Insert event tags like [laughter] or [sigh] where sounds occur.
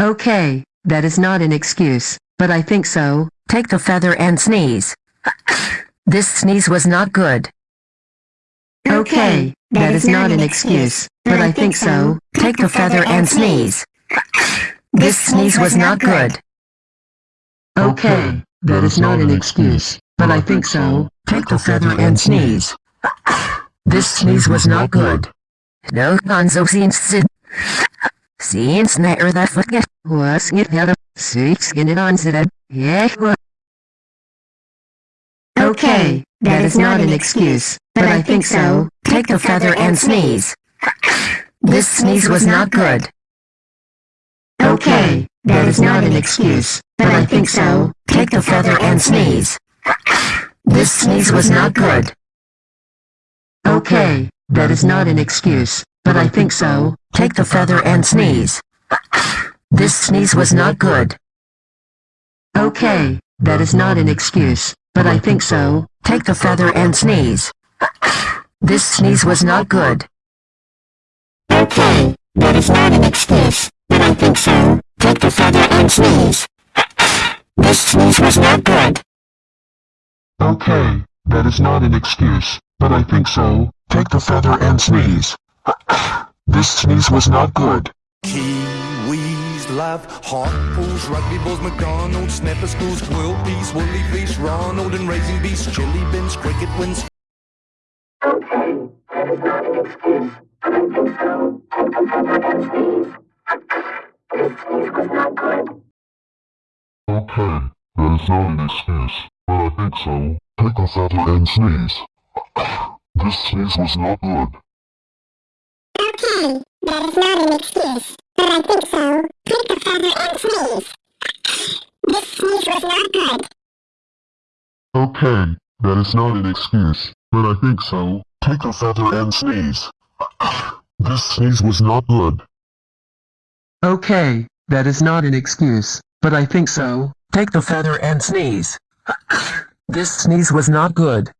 Okay, that is not an excuse, but I think so. Take the feather and sneeze. [coughs] This sneeze was not good. Okay, that is not an excuse, but I think so. Take the feather and sneeze. This sneeze was not good. Okay, that is not an excuse, but I think so. Take the feather and sneeze. [coughs] This sneeze was not good. No gonzo scenes. Scenes never that forget. Was it had a sweet skin on it? Yeah. Okay, that is not an excuse, but I think so. Take the feather and sneeze. This sneeze was not good. Okay, that is not an excuse, but I think so. Take the feather and sneeze. This sneeze was not good. Okay, that is not an excuse, but I think so. Take the feather and sneeze. This sneeze was not good. Okay, that is not an excuse, but I think so. Take the feather and sneeze. This sneeze was not good. Okay, that is not an excuse, but I think so. Take the feather and sneeze. This sneeze was not good. Okay, that is not an excuse, but I think so. Take the feather and sneeze. This sneeze was not good. Kiwis love hot pools, rugby balls, McDonald's, snapper schools, world peace, woolly fleece, Ronald and raising beasts, chili bins, cricket wins. Okay, that is not an excuse, but I think so. Take a feather and sneeze. [coughs] This sneeze was not good. Okay, that is not an excuse, but I think so. Take the feather and sneeze. [coughs] This sneeze was not good. Okay, that is not an excuse, but I think so. Take the feather and sneeze. [coughs] This sneeze was not good. Okay, that is not an excuse, but I think so. Take the feather and sneeze. This sneeze was not good.